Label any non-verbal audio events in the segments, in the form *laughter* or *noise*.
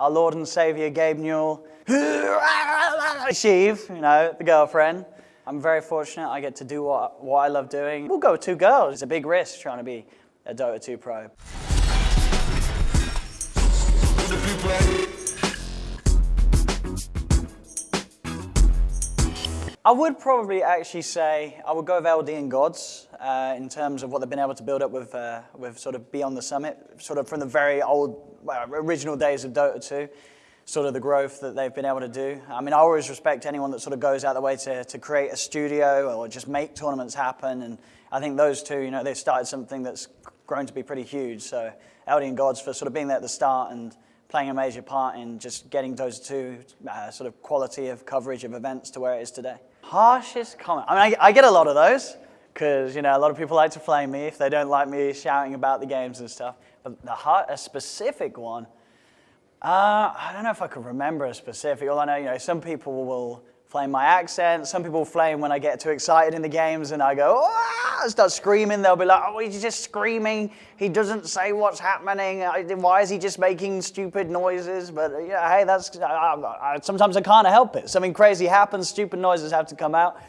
Our Lord and Savior, Gabe Newell. Sheev, you know, the girlfriend. I'm very fortunate I get to do what, what I love doing. We'll go with two girls. It's a big risk trying to be a Dota 2 pro. I would probably actually say I would go with LD and GoDz uh, in terms of what they've been able to build up with, uh, with sort of Beyond the Summit, sort of from the very old, well, original days of Dota 2, sort of the growth that they've been able to do. I mean, I always respect anyone that sort of goes out the way to, to create a studio or just make tournaments happen. And I think those two, you know, they've started something that's grown to be pretty huge. So LD and GoDz for sort of being there at the start and playing a major part in just getting those two uh, sort of quality of coverage of events to where it is today. Harshest comment. I mean, I, I get a lot of those because, you know, a lot of people like to flame me if they don't like me shouting about the games and stuff. But the heart, a specific one, uh, I don't know if I could remember a specific. All I know, you know, some people will flame my accent. Some people flame when I get too excited in the games and I go, ah, start screaming. They'll be like, oh, he's just screaming. He doesn't say what's happening. Why is he just making stupid noises? But yeah, hey, that's, I, I, sometimes I can't help it. Something crazy happens, stupid noises have to come out.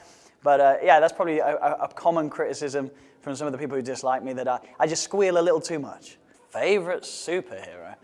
But uh, yeah, that's probably a, a, common criticism from some of the people who dislike me that I, I just squeal a little too much. Favorite superhero?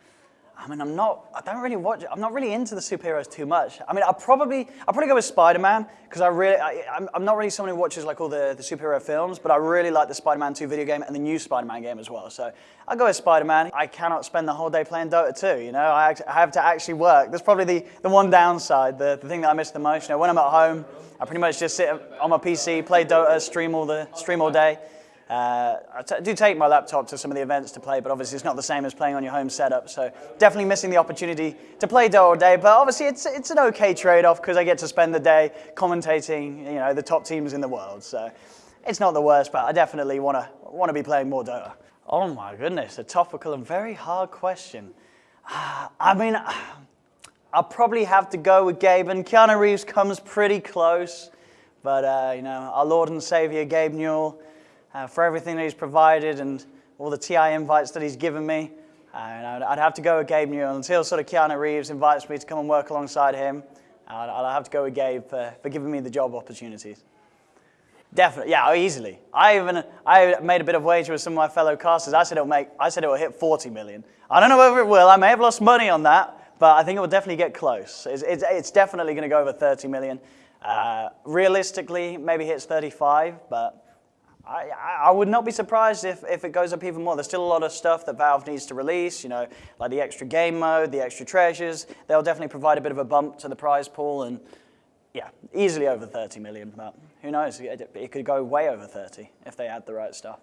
I mean, I'm not, I don't really watch, I'm not really into the superheroes too much. I mean, I'll probably, I'll probably go with Spider-Man, because I really, I, am I'm not really someone who watches like all the, the superhero films, but I really like the Spider-Man 2 video game and the new Spider-Man game as well. So I'll go with Spider-Man. I cannot spend the whole day playing Dota 2, you know, I, I have to actually work. That's probably the, the one downside, the, the thing that I miss the most. You know, when I'm at home, I pretty much just sit on my PC, play Dota, stream all, the, stream all day. Uh, I do take my laptop to some of the events to play, but obviously it's not the same as playing on your home setup. So definitely missing the opportunity to play Dota all day. But obviously it's, it's an okay trade-off because I get to spend the day commentating, you know, the top teams in the world. So it's not the worst, but I definitely want to want to be playing more Dota. Oh my goodness, a topical and very hard question. *sighs* I mean, *sighs* I'll probably have to go with Gabe, and Keanu Reeves comes pretty close. But, uh, you know, our Lord and Savior, Gabe Newell, uh, for everything that he's provided and all the TI invites that he's given me. Uh, and I'd, have to go with Gabe Newell until sort of Keanu Reeves invites me to come and work alongside him. I'd, I'd have to go with Gabe for, for giving me the job opportunities. Definitely, yeah, easily. I even I made a bit of wager with some of my fellow casters. I said it'll make, I said it will hit 40 million. I don't know whether it will. I may have lost money on that, but I think it will definitely get close. It's, it's, it's definitely going to go over 30 million. Uh, realistically, maybe hits 35, but I, I, would not be surprised if, if it goes up even more. There's still a lot of stuff that Valve needs to release, you know, like the extra game mode, the extra treasures. They'll definitely provide a bit of a bump to the prize pool and yeah, easily over 30 million, but who knows, it, it could go way over 30 if they add the right stuff.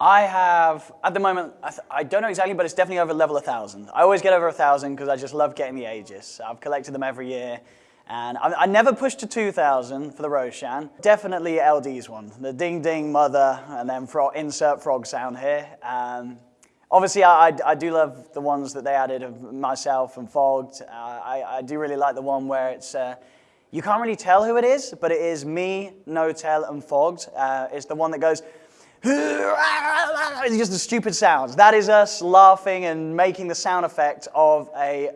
I have, at the moment, I, I, don't know exactly, but it's definitely over level 1,000. I always get over 1,000 because I just love getting the Aegis. I've collected them every year. And I, I, never pushed to 2,000 for the Roshan. Definitely LD's one. The ding ding mother, and then frog, insert frog sound here. Um, obviously, I, I, do love the ones that they added of myself and Fogged. Uh, I, I, do really like the one where it's, uh, you can't really tell who it is, but it is me, N0tail, and Fogged. Uh, it's the one that goes, *laughs* it's just the stupid sounds. That is us laughing and making the sound effect of a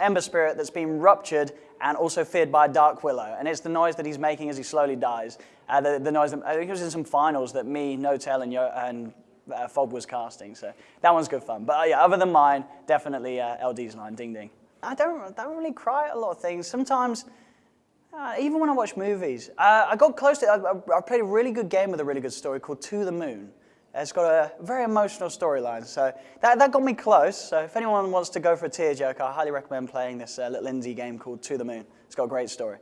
Ember Spirit that's been ruptured and also feared by Dark Willow. And it's the noise that he's making as he slowly dies. Uh, the, the, noise that, I think it was in some finals that me, N0tail, and, Yo, and uh, Fob was casting. So that one's good fun. But uh, yeah, other than mine, definitely uh, LD's line, Ding Ding. I don't, I don't really cry at a lot of things. Sometimes, uh, even when I watch movies, uh, I got close to, I, I played a really good game with a really good story called To the Moon. It's got a very emotional storyline, so that, that got me close. So if anyone wants to go for a tearjerker, I highly recommend playing this uh, little indie game called To the Moon. It's got a great story.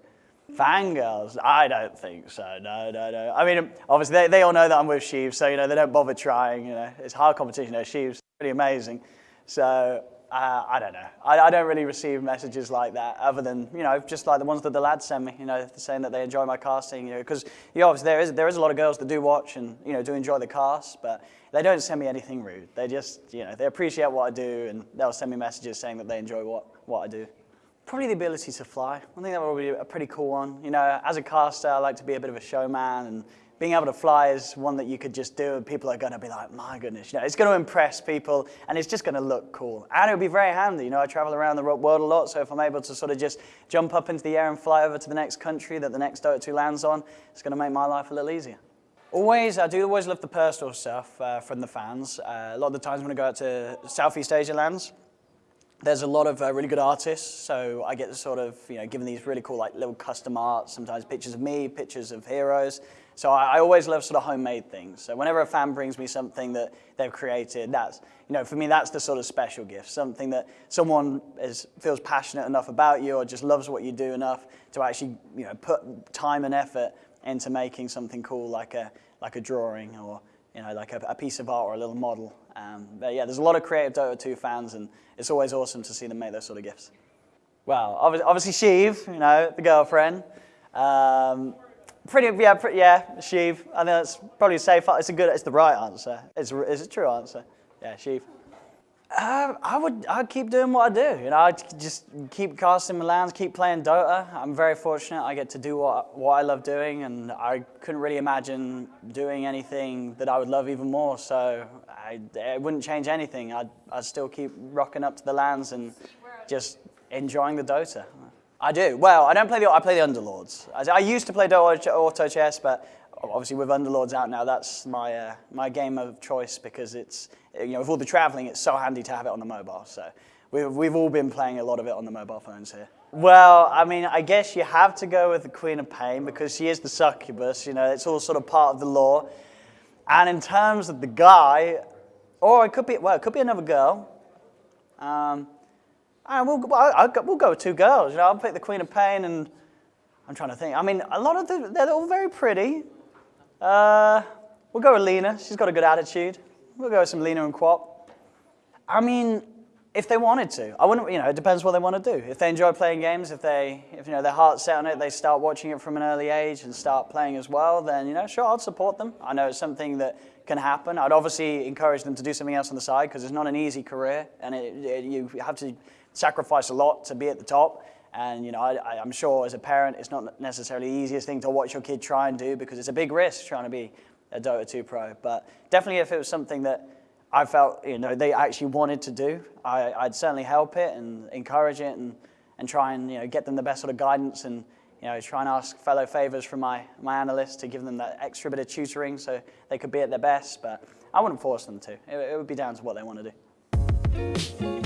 Fangirls? I don't think so, no, no, no. I mean, obviously, they, they all know that I'm with Sheev, so, you know, they don't bother trying, you know. It's hard competition, know, Sheev's pretty amazing. So uh, I don't know. I, I, don't really receive messages like that other than, you know, just like the ones that the lads send me, you know, saying that they enjoy my casting, you know, because, you know, obviously there is, there is a lot of girls that do watch and, you know, do enjoy the cast, but they don't send me anything rude. They just, you know, they appreciate what I do and they'll send me messages saying that they enjoy what, what I do. Probably the ability to fly. I think that would be a pretty cool one. You know, as a caster, I like to be a bit of a showman and being able to fly is one that you could just do and people are going to be like, my goodness, you know, it's going to impress people and it's just going to look cool. And it would be very handy. You know, I travel around the world a lot, so if I'm able to sort of just jump up into the air and fly over to the next country that the next Dota 2 lands on, it's going to make my life a little easier. Always, I do always love the personal stuff uh, from the fans. Uh, a lot of the times when I go out to Southeast Asia LANs, there's a lot of uh, really good artists, so I get to sort of, you know, given these really cool like little custom art, sometimes pictures of me, pictures of heroes. So I, I, always love sort of homemade things. So whenever a fan brings me something that they've created, that's, you know, for me that's the sort of special gift, something that someone is, feels passionate enough about you or just loves what you do enough to actually, you know, put time and effort into making something cool like a, like a drawing or, you know, like a, a piece of art or a little model. Um, but yeah, there's a lot of creative Dota 2 fans, and it's always awesome to see them make those sort of gifts. Well, obviously, Sheev, you know, the girlfriend. Um, pretty, yeah, pretty, yeah, Sheev. I think that's probably safe. It's a good, it's the right answer. It's, it's a true answer. Yeah, Sheev. Uh, I would I'd keep doing what I do. You know, I'd just keep casting my LANs, keep playing Dota. I'm very fortunate I get to do what, what I love doing, and I couldn't really imagine doing anything that I would love even more. So I, it wouldn't change anything. I'd, I'd still keep rocking up to the LANs and just enjoying the Dota. I do. Well, I don't play the I play the Underlords. I, I used to play Auto Chess, but obviously with Underlords out now, that's my uh, my game of choice because it's you know with all the traveling, it's so handy to have it on the mobile. So we've we've all been playing a lot of it on the mobile phones here. Well, I mean, I guess you have to go with the Queen of Pain because she is the succubus. You know, it's all sort of part of the lore. And in terms of the guy, or it could be well, it could be another girl. Um, and we'll, I'll, we'll go with two girls. You know, I'll pick the Queen of Pain and I'm trying to think. I mean, a lot of them, they're all very pretty. Uh, we'll go with Lina. She's got a good attitude. We'll go with some Lina and QoP. I mean, if they wanted to. I wouldn't, you know, it depends what they want to do. If they enjoy playing games, if they, if, you know, their heart's set on it, they start watching it from an early age and start playing as well, then, you know, sure, I'd support them. I know it's something that can happen. I'd obviously encourage them to do something else on the side because it's not an easy career and it, it, you have to sacrifice a lot to be at the top. And you know, I, am sure as a parent, it's not necessarily the easiest thing to watch your kid try and do because it's a big risk trying to be a Dota 2 pro. But definitely if it was something that I felt you know, they actually wanted to do, I, would certainly help it and encourage it and, and try and you know, get them the best sort of guidance and you know, try and ask fellow favors from my, my analysts to give them that extra bit of tutoring so they could be at their best. But I wouldn't force them to. It, it would be down to what they want to do.